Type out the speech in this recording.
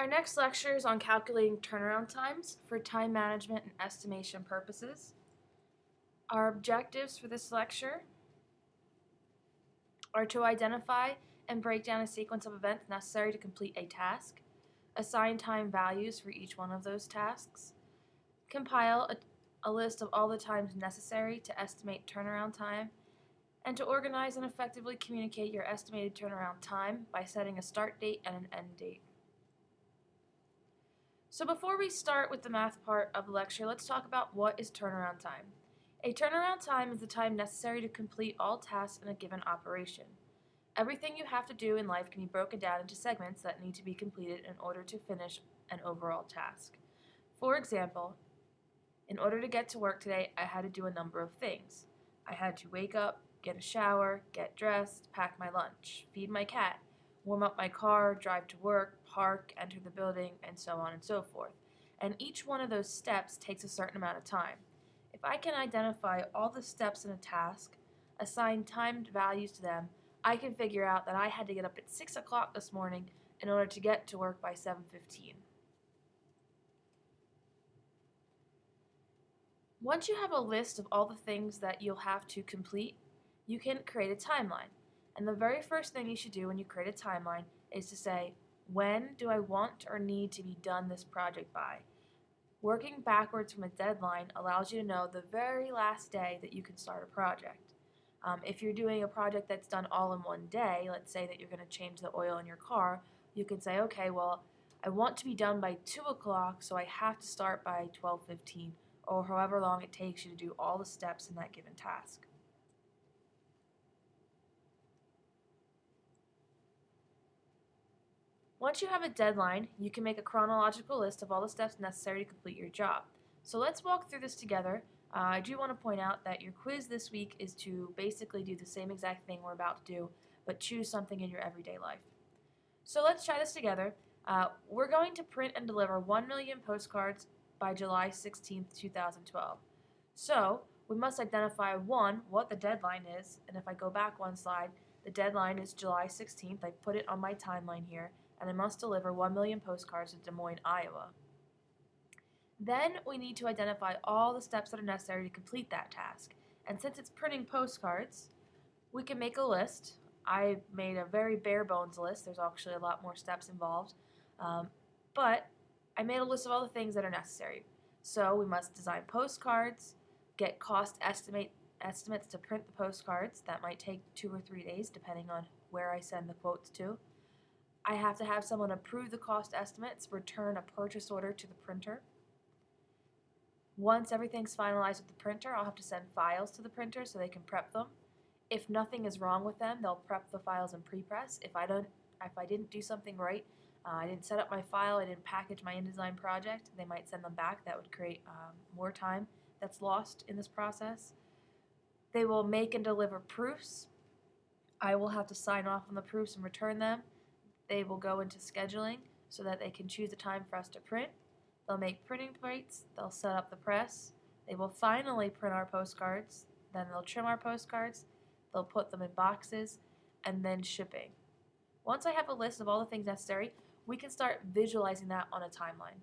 Our next lecture is on calculating turnaround times for time management and estimation purposes. Our objectives for this lecture are to identify and break down a sequence of events necessary to complete a task, assign time values for each one of those tasks, compile a, a list of all the times necessary to estimate turnaround time, and to organize and effectively communicate your estimated turnaround time by setting a start date and an end date. So before we start with the math part of the lecture, let's talk about what is turnaround time. A turnaround time is the time necessary to complete all tasks in a given operation. Everything you have to do in life can be broken down into segments that need to be completed in order to finish an overall task. For example, in order to get to work today, I had to do a number of things. I had to wake up, get a shower, get dressed, pack my lunch, feed my cat, warm up my car, drive to work, park, enter the building, and so on and so forth. And each one of those steps takes a certain amount of time. If I can identify all the steps in a task, assign timed values to them, I can figure out that I had to get up at 6 o'clock this morning in order to get to work by 7.15. Once you have a list of all the things that you'll have to complete, you can create a timeline. And the very first thing you should do when you create a timeline is to say, when do I want or need to be done this project by? Working backwards from a deadline allows you to know the very last day that you can start a project. Um, if you're doing a project that's done all in one day, let's say that you're going to change the oil in your car, you can say, okay, well, I want to be done by 2 o'clock, so I have to start by 12.15, or however long it takes you to do all the steps in that given task. Once you have a deadline, you can make a chronological list of all the steps necessary to complete your job. So let's walk through this together. Uh, I do want to point out that your quiz this week is to basically do the same exact thing we're about to do, but choose something in your everyday life. So let's try this together. Uh, we're going to print and deliver 1 million postcards by July 16, 2012. So we must identify, one, what the deadline is, and if I go back one slide, the deadline is July 16th. I put it on my timeline here and I must deliver 1 million postcards to Des Moines, Iowa. Then we need to identify all the steps that are necessary to complete that task. And since it's printing postcards, we can make a list. I made a very bare bones list. There's actually a lot more steps involved. Um, but I made a list of all the things that are necessary. So we must design postcards, get cost estimate estimates to print the postcards. That might take two or three days depending on where I send the quotes to. I have to have someone approve the cost estimates, return a purchase order to the printer. Once everything's finalized with the printer, I'll have to send files to the printer so they can prep them. If nothing is wrong with them, they'll prep the files in prepress. If I don't, if I didn't do something right, uh, I didn't set up my file, I didn't package my InDesign project, they might send them back. That would create um, more time that's lost in this process. They will make and deliver proofs. I will have to sign off on the proofs and return them. They will go into scheduling so that they can choose a time for us to print. They'll make printing plates, they'll set up the press, they will finally print our postcards, then they'll trim our postcards, they'll put them in boxes, and then shipping. Once I have a list of all the things necessary, we can start visualizing that on a timeline.